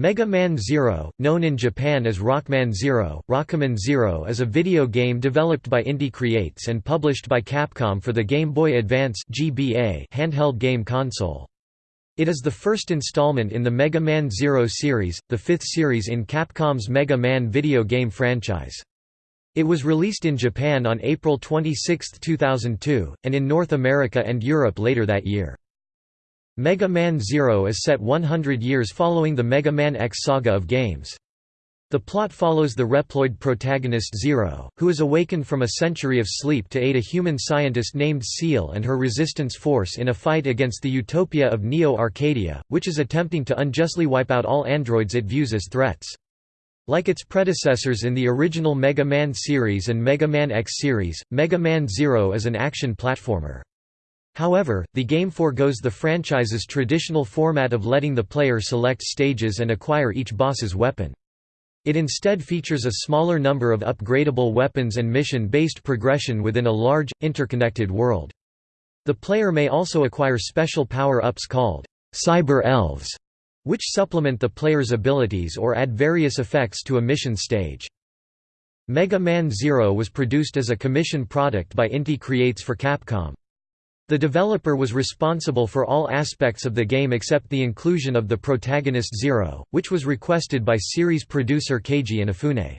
Mega Man Zero, known in Japan as Rockman Zero, Rockman Zero is a video game developed by Inti Creates and published by Capcom for the Game Boy Advance (GBA) handheld game console. It is the first installment in the Mega Man Zero series, the fifth series in Capcom's Mega Man video game franchise. It was released in Japan on April 26, 2002, and in North America and Europe later that year. Mega Man Zero is set 100 years following the Mega Man X saga of games. The plot follows the Reploid protagonist Zero, who is awakened from a century of sleep to aid a human scientist named Ciel and her resistance force in a fight against the utopia of Neo Arcadia, which is attempting to unjustly wipe out all androids it views as threats. Like its predecessors in the original Mega Man series and Mega Man X series, Mega Man Zero is an action platformer. However, the game foregoes the franchise's traditional format of letting the player select stages and acquire each boss's weapon. It instead features a smaller number of upgradable weapons and mission-based progression within a large, interconnected world. The player may also acquire special power-ups called Cyber Elves, which supplement the player's abilities or add various effects to a mission stage. Mega Man Zero was produced as a commission product by Inti Creates for Capcom. The developer was responsible for all aspects of the game except the inclusion of the protagonist Zero, which was requested by series producer Keiji Inafune.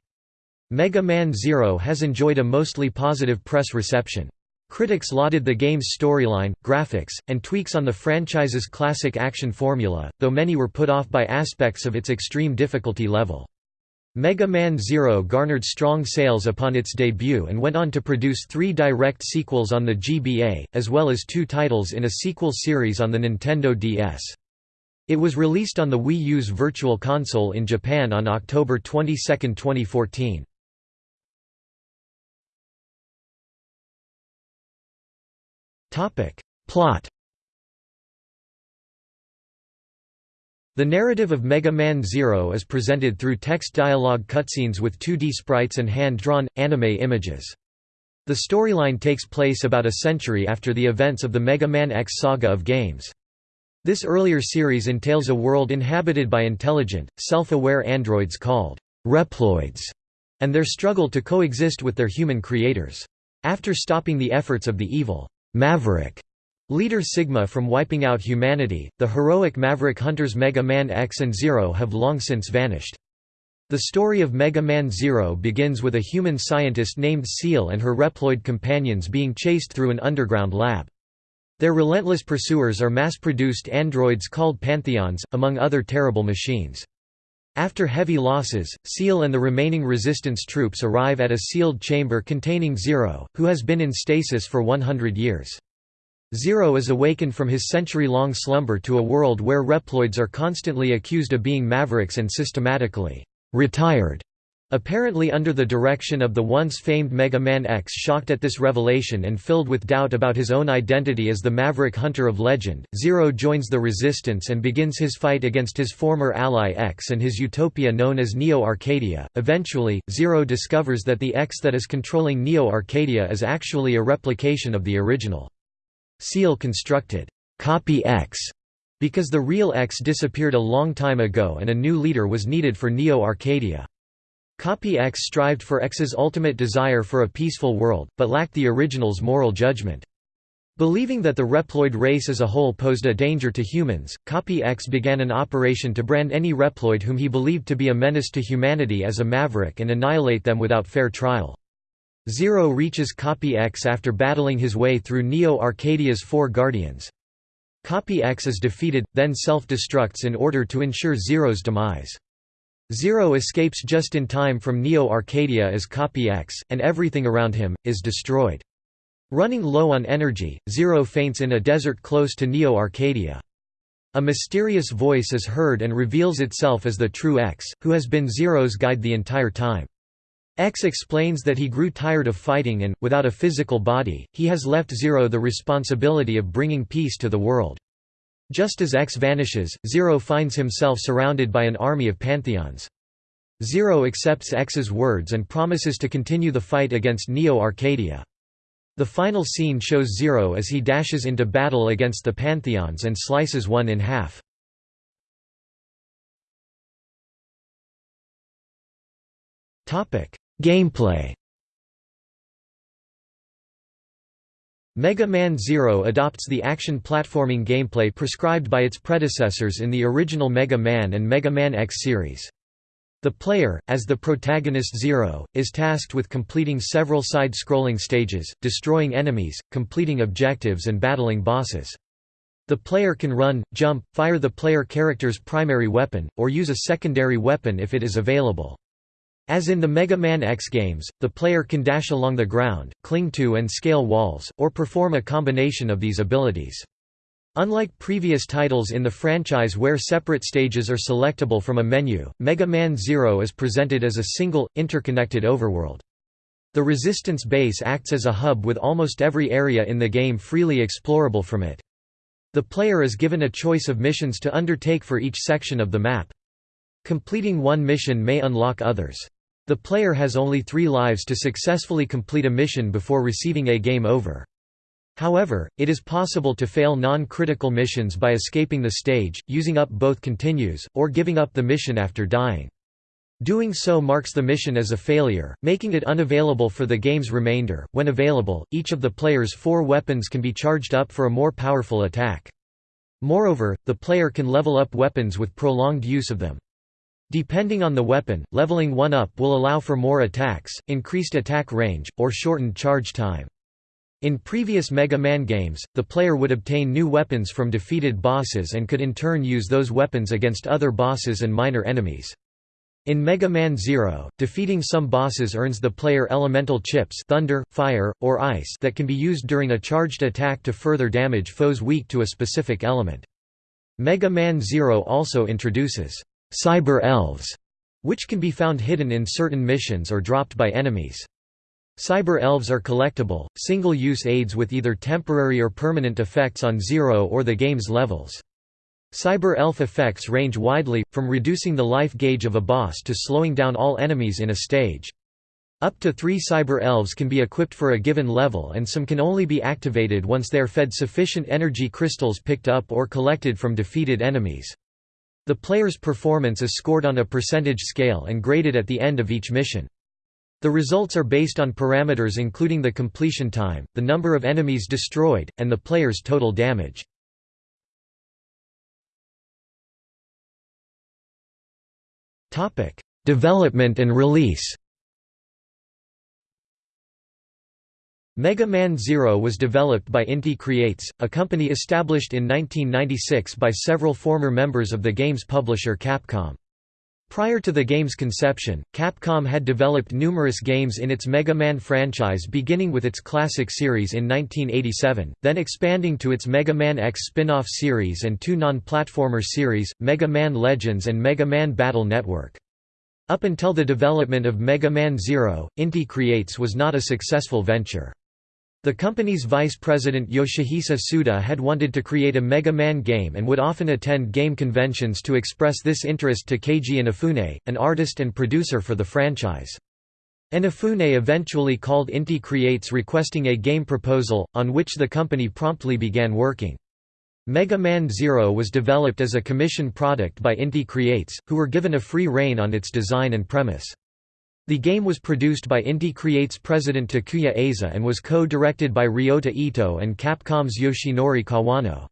Mega Man Zero has enjoyed a mostly positive press reception. Critics lauded the game's storyline, graphics, and tweaks on the franchise's classic action formula, though many were put off by aspects of its extreme difficulty level. Mega Man Zero garnered strong sales upon its debut and went on to produce three direct sequels on the GBA, as well as two titles in a sequel series on the Nintendo DS. It was released on the Wii U's Virtual Console in Japan on October 22, 2014. Plot The narrative of Mega Man Zero is presented through text dialogue cutscenes with 2D sprites and hand-drawn, anime images. The storyline takes place about a century after the events of the Mega Man X saga of games. This earlier series entails a world inhabited by intelligent, self-aware androids called Reploids, and their struggle to coexist with their human creators. After stopping the efforts of the evil Maverick Leader Sigma from wiping out humanity, the heroic Maverick hunters Mega Man X and Zero have long since vanished. The story of Mega Man Zero begins with a human scientist named Ciel and her Reploid companions being chased through an underground lab. Their relentless pursuers are mass-produced androids called Pantheons, among other terrible machines. After heavy losses, Ciel and the remaining resistance troops arrive at a sealed chamber containing Zero, who has been in stasis for 100 years. Zero is awakened from his century-long slumber to a world where Reploids are constantly accused of being mavericks and systematically retired. Apparently under the direction of the once famed Mega Man X shocked at this revelation and filled with doubt about his own identity as the Maverick Hunter of legend, Zero joins the Resistance and begins his fight against his former ally X and his utopia known as Neo Arcadia. Eventually, Zero discovers that the X that is controlling Neo Arcadia is actually a replication of the original. Ciel constructed Copy X because the real X disappeared a long time ago and a new leader was needed for Neo Arcadia. Copy X strived for X's ultimate desire for a peaceful world, but lacked the original's moral judgment. Believing that the Reploid race as a whole posed a danger to humans, Copy X began an operation to brand any Reploid whom he believed to be a menace to humanity as a maverick and annihilate them without fair trial. Zero reaches Copy X after battling his way through Neo Arcadia's four Guardians. Copy X is defeated, then self-destructs in order to ensure Zero's demise. Zero escapes just in time from Neo Arcadia as Copy X, and everything around him, is destroyed. Running low on energy, Zero faints in a desert close to Neo Arcadia. A mysterious voice is heard and reveals itself as the true X, who has been Zero's guide the entire time. X explains that he grew tired of fighting and, without a physical body, he has left Zero the responsibility of bringing peace to the world. Just as X vanishes, Zero finds himself surrounded by an army of pantheons. Zero accepts X's words and promises to continue the fight against Neo Arcadia. The final scene shows Zero as he dashes into battle against the pantheons and slices one in half. Gameplay Mega Man Zero adopts the action platforming gameplay prescribed by its predecessors in the original Mega Man and Mega Man X series. The player, as the protagonist Zero, is tasked with completing several side-scrolling stages, destroying enemies, completing objectives and battling bosses. The player can run, jump, fire the player character's primary weapon, or use a secondary weapon if it is available. As in the Mega Man X games, the player can dash along the ground, cling to and scale walls, or perform a combination of these abilities. Unlike previous titles in the franchise where separate stages are selectable from a menu, Mega Man Zero is presented as a single, interconnected overworld. The Resistance base acts as a hub with almost every area in the game freely explorable from it. The player is given a choice of missions to undertake for each section of the map. Completing one mission may unlock others. The player has only three lives to successfully complete a mission before receiving a game over. However, it is possible to fail non-critical missions by escaping the stage, using up both continues, or giving up the mission after dying. Doing so marks the mission as a failure, making it unavailable for the game's remainder. When available, each of the player's four weapons can be charged up for a more powerful attack. Moreover, the player can level up weapons with prolonged use of them. Depending on the weapon, leveling one up will allow for more attacks, increased attack range, or shortened charge time. In previous Mega Man games, the player would obtain new weapons from defeated bosses and could in turn use those weapons against other bosses and minor enemies. In Mega Man Zero, defeating some bosses earns the player elemental chips thunder, fire, or ice that can be used during a charged attack to further damage foes weak to a specific element. Mega Man Zero also introduces cyber elves, which can be found hidden in certain missions or dropped by enemies. Cyber elves are collectible, single-use aids with either temporary or permanent effects on Zero or the game's levels. Cyber elf effects range widely, from reducing the life gauge of a boss to slowing down all enemies in a stage. Up to three cyber elves can be equipped for a given level and some can only be activated once they are fed sufficient energy crystals picked up or collected from defeated enemies. The player's performance is scored on a percentage scale and graded at the end of each mission. The results are based on parameters including the completion time, the number of enemies destroyed, and the player's total damage. Development and release Mega Man Zero was developed by Inti Creates, a company established in 1996 by several former members of the game's publisher Capcom. Prior to the game's conception, Capcom had developed numerous games in its Mega Man franchise beginning with its classic series in 1987, then expanding to its Mega Man X spin-off series and two non-platformer series, Mega Man Legends and Mega Man Battle Network. Up until the development of Mega Man Zero, Inti Creates was not a successful venture. The company's vice president Yoshihisa Suda had wanted to create a Mega Man game and would often attend game conventions to express this interest to Keiji Inafune, an artist and producer for the franchise. Inafune eventually called Inti Creates requesting a game proposal, on which the company promptly began working. Mega Man Zero was developed as a commission product by Inti Creates, who were given a free rein on its design and premise. The game was produced by Inti Creates president Takuya Aiza and was co-directed by Ryota Ito and Capcom's Yoshinori Kawano.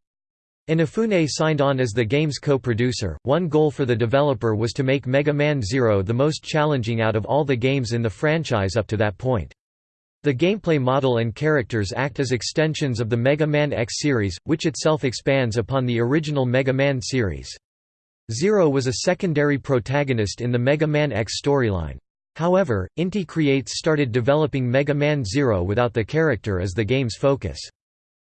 Inafune signed on as the game's co-producer. One goal for the developer was to make Mega Man Zero the most challenging out of all the games in the franchise up to that point. The gameplay model and characters act as extensions of the Mega Man X series, which itself expands upon the original Mega Man series. Zero was a secondary protagonist in the Mega Man X storyline. However, Inti Creates started developing Mega Man Zero without the character as the game's focus.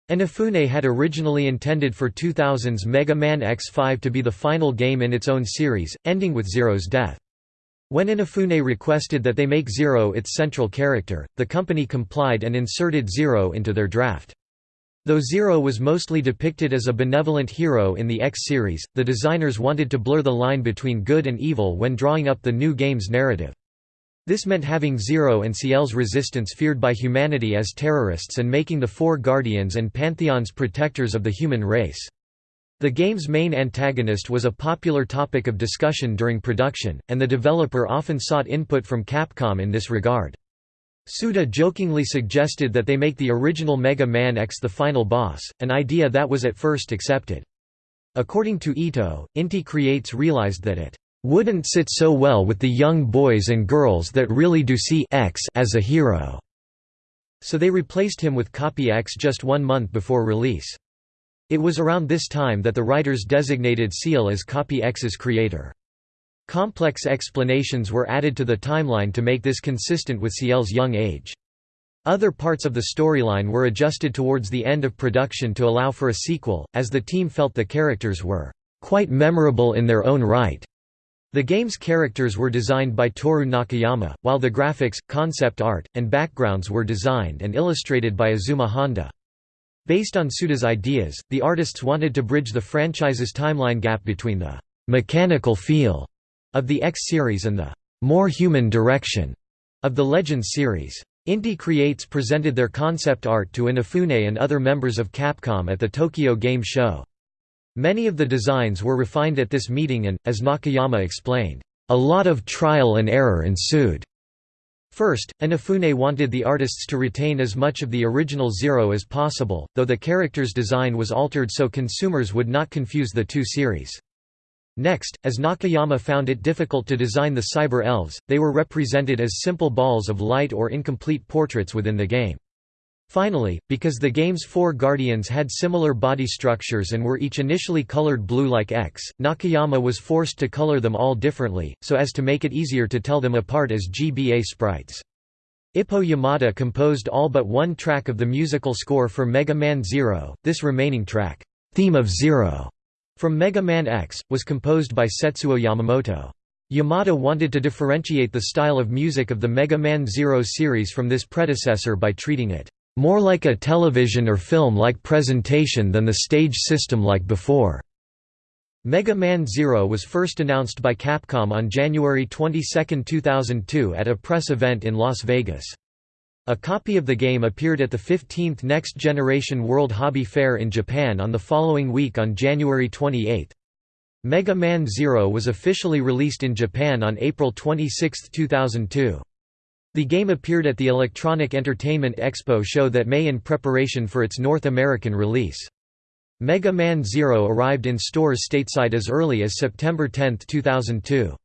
Inafune had originally intended for 2000's Mega Man X5 to be the final game in its own series, ending with Zero's death. When Inafune requested that they make Zero its central character, the company complied and inserted Zero into their draft. Though Zero was mostly depicted as a benevolent hero in the X series, the designers wanted to blur the line between good and evil when drawing up the new game's narrative. This meant having Zero and Ciel's resistance feared by humanity as terrorists and making the Four Guardians and Pantheons protectors of the human race. The game's main antagonist was a popular topic of discussion during production, and the developer often sought input from Capcom in this regard. Suda jokingly suggested that they make the original Mega Man X the final boss, an idea that was at first accepted. According to Ito, Inti Creates realized that it wouldn't sit so well with the young boys and girls that really do see X as a hero. So they replaced him with Copy X just one month before release. It was around this time that the writers designated Ciel as Copy X's creator. Complex explanations were added to the timeline to make this consistent with Ciel's young age. Other parts of the storyline were adjusted towards the end of production to allow for a sequel, as the team felt the characters were quite memorable in their own right. The game's characters were designed by Toru Nakayama, while the graphics, concept art, and backgrounds were designed and illustrated by Azuma Honda. Based on Suda's ideas, the artists wanted to bridge the franchise's timeline gap between the «mechanical feel» of the X series and the «more human direction» of the Legends series. Inti Creates presented their concept art to Inafune and other members of Capcom at the Tokyo Game Show. Many of the designs were refined at this meeting and, as Nakayama explained, "...a lot of trial and error ensued." First, Inafune wanted the artists to retain as much of the original Zero as possible, though the character's design was altered so consumers would not confuse the two series. Next, as Nakayama found it difficult to design the cyber elves, they were represented as simple balls of light or incomplete portraits within the game. Finally, because the game's four Guardians had similar body structures and were each initially colored blue like X, Nakayama was forced to color them all differently, so as to make it easier to tell them apart as GBA sprites. Ippo Yamada composed all but one track of the musical score for Mega Man Zero, this remaining track, Theme of Zero, from Mega Man X, was composed by Setsuo Yamamoto. Yamada wanted to differentiate the style of music of the Mega Man Zero series from this predecessor by treating it more like a television or film-like presentation than the stage system like before. Mega Man Zero was first announced by Capcom on January 22, 2002 at a press event in Las Vegas. A copy of the game appeared at the 15th Next Generation World Hobby Fair in Japan on the following week on January 28. Mega Man Zero was officially released in Japan on April 26, 2002. The game appeared at the Electronic Entertainment Expo show that May in preparation for its North American release. Mega Man Zero arrived in stores stateside as early as September 10, 2002.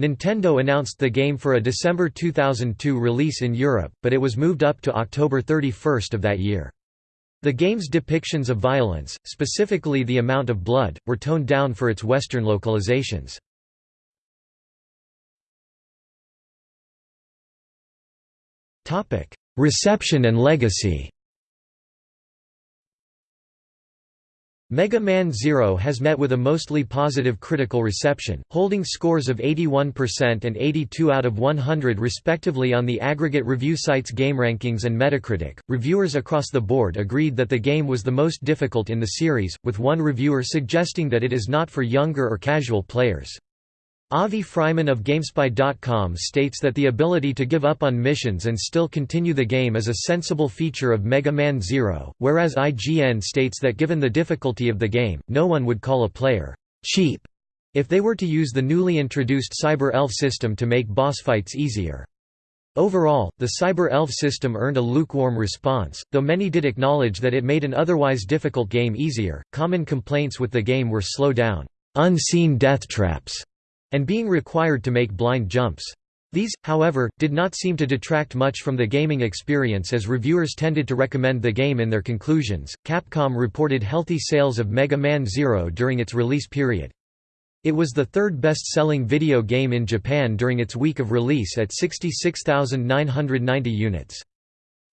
Nintendo announced the game for a December 2002 release in Europe, but it was moved up to October 31 of that year. The game's depictions of violence, specifically the amount of blood, were toned down for its Western localizations. Topic: Reception and legacy. Mega Man Zero has met with a mostly positive critical reception, holding scores of 81% and 82 out of 100 respectively on the aggregate review sites GameRankings and Metacritic. Reviewers across the board agreed that the game was the most difficult in the series, with one reviewer suggesting that it is not for younger or casual players. Avi Freiman of GameSpy.com states that the ability to give up on missions and still continue the game is a sensible feature of Mega Man Zero, whereas IGN states that given the difficulty of the game, no one would call a player cheap if they were to use the newly introduced Cyber Elf system to make boss fights easier. Overall, the Cyber Elf system earned a lukewarm response, though many did acknowledge that it made an otherwise difficult game easier. Common complaints with the game were slow down, unseen death traps and being required to make blind jumps. These, however, did not seem to detract much from the gaming experience as reviewers tended to recommend the game in their conclusions. Capcom reported healthy sales of Mega Man Zero during its release period. It was the third best-selling video game in Japan during its week of release at 66,990 units.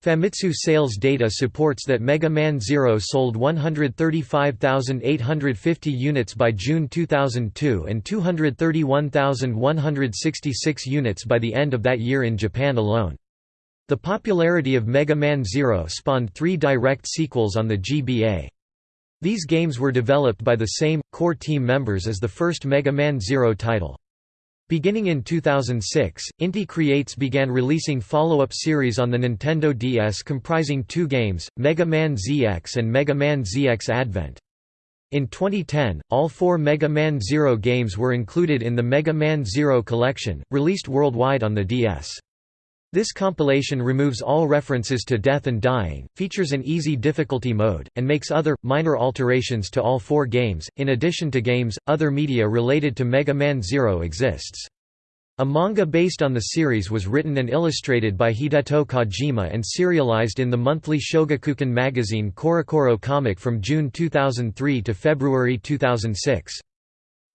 Famitsu sales data supports that Mega Man Zero sold 135,850 units by June 2002 and 231,166 units by the end of that year in Japan alone. The popularity of Mega Man Zero spawned three direct sequels on the GBA. These games were developed by the same, core team members as the first Mega Man Zero title. Beginning in 2006, Inti Creates began releasing follow-up series on the Nintendo DS comprising two games, Mega Man ZX and Mega Man ZX Advent. In 2010, all four Mega Man Zero games were included in the Mega Man Zero Collection, released worldwide on the DS. This compilation removes all references to death and dying, features an easy difficulty mode, and makes other, minor alterations to all four games. In addition to games, other media related to Mega Man Zero exists. A manga based on the series was written and illustrated by Hideto Kojima and serialized in the monthly Shogakukan magazine CoroCoro Comic from June 2003 to February 2006.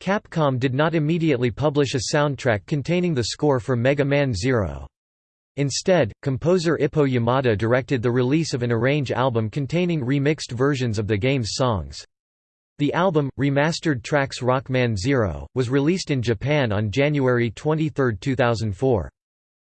Capcom did not immediately publish a soundtrack containing the score for Mega Man Zero. Instead, composer Ippo Yamada directed the release of an arrange album containing remixed versions of the game's songs. The album, Remastered Tracks Rockman Zero, was released in Japan on January 23, 2004.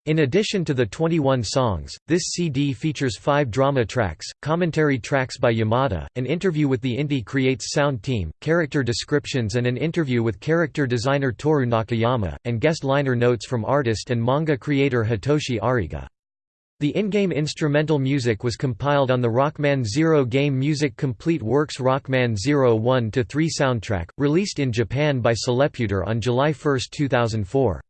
In addition to the 21 songs, this CD features five drama tracks, commentary tracks by Yamada, an interview with the Inti Creates sound team, character descriptions and an interview with character designer Toru Nakayama, and guest liner notes from artist and manga creator Hitoshi Ariga. The in-game instrumental music was compiled on the Rockman Zero Game Music Complete Works Rockman Zero 1-3 soundtrack, released in Japan by Celeputer on July 1, 2004.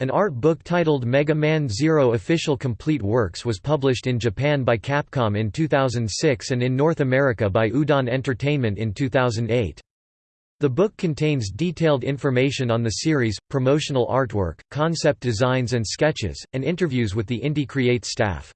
An art book titled Mega Man Zero Official Complete Works was published in Japan by Capcom in 2006 and in North America by Udon Entertainment in 2008. The book contains detailed information on the series, promotional artwork, concept designs and sketches, and interviews with the Inti Creates staff.